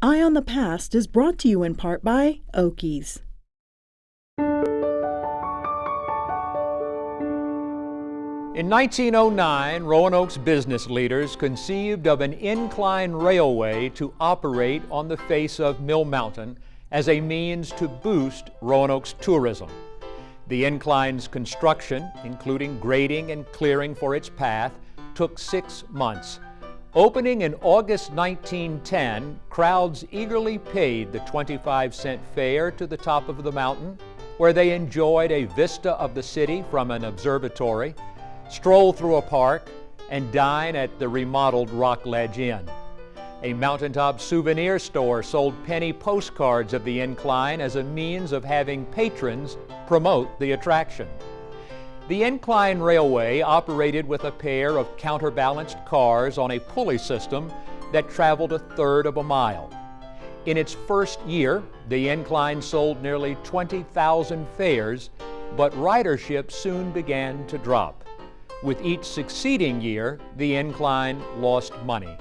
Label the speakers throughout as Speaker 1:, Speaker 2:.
Speaker 1: Eye on the Past is brought to you in part by Oakey's.
Speaker 2: In 1909, Roanoke's business leaders conceived of an incline railway to operate on the face of Mill Mountain as a means to boost Roanoke's tourism. The incline's construction, including grading and clearing for its path, took six months. Opening in August 1910, crowds eagerly paid the 25 cent fare to the top of the mountain, where they enjoyed a vista of the city from an observatory stroll through a park, and dine at the remodeled Rockledge Inn. A mountaintop souvenir store sold penny postcards of the incline as a means of having patrons promote the attraction. The Incline Railway operated with a pair of counterbalanced cars on a pulley system that traveled a third of a mile. In its first year, the incline sold nearly 20,000 fares, but ridership soon began to drop. With each succeeding year, the incline lost money.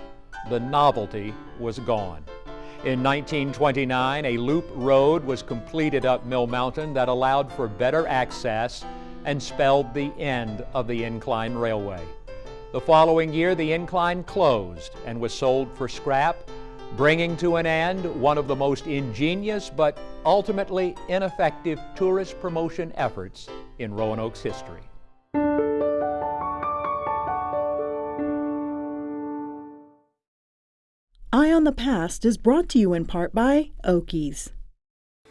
Speaker 2: The novelty was gone. In 1929, a loop road was completed up Mill Mountain that allowed for better access and spelled the end of the incline railway. The following year, the incline closed and was sold for scrap, bringing to an end one of the most ingenious but ultimately ineffective tourist promotion efforts in Roanoke's history.
Speaker 1: Eye on the Past is brought to you in part by Oakey's.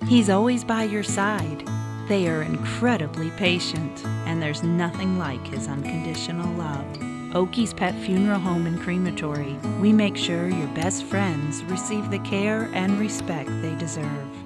Speaker 3: He's always by your side. They are incredibly patient, and there's nothing like his unconditional love. Oakey's Pet Funeral Home and Crematory. We make sure your best friends receive the care and respect they deserve.